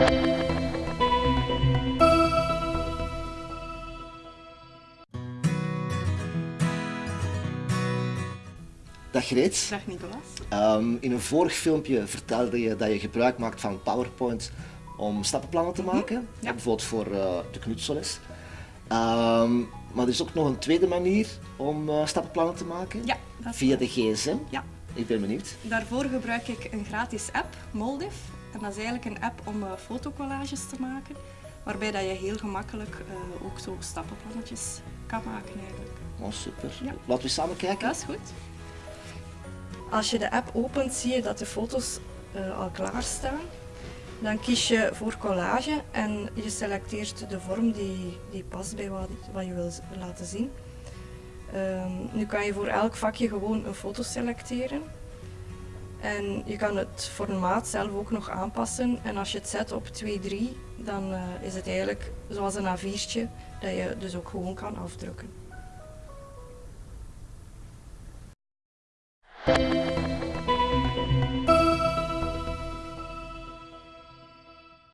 Dag Greet. Dag Nicolas. Ehm, in een vorig filmpje vertelde je dat je gebruik maakt van PowerPoint om stappenplannen te maken. ja. Bijvoorbeeld voor eh, de knutselles. Ehm, maar er is ook nog een tweede manier om eh, stappenplannen te maken. Ja, Via de gsm. Ja, Ik ben benieuwd. daarvoor gebruik ik een gratis app, Moldiv. En dat is eigenlijk een app om eh, fotocollages te maken, waarbij dat je heel gemakkelijk eh, ook zo stappenplannetjes kan maken eigenlijk. Oh, super. Ja. Laten we samen kijken. Dat is goed. Als je de app opent, zie je dat de foto's eh, al klaar staan. Dan kies je voor collage en je selecteert de vorm die, die past bij wat, wat je wil laten zien. Ehm, nu kan je voor elk vakje gewoon een foto selecteren. En je kan het formaat zelf ook nog aanpassen. En als je het zet op 2-3, dan eh, is het eigenlijk zoals een A4'tje dat je dus ook gewoon kan afdrukken.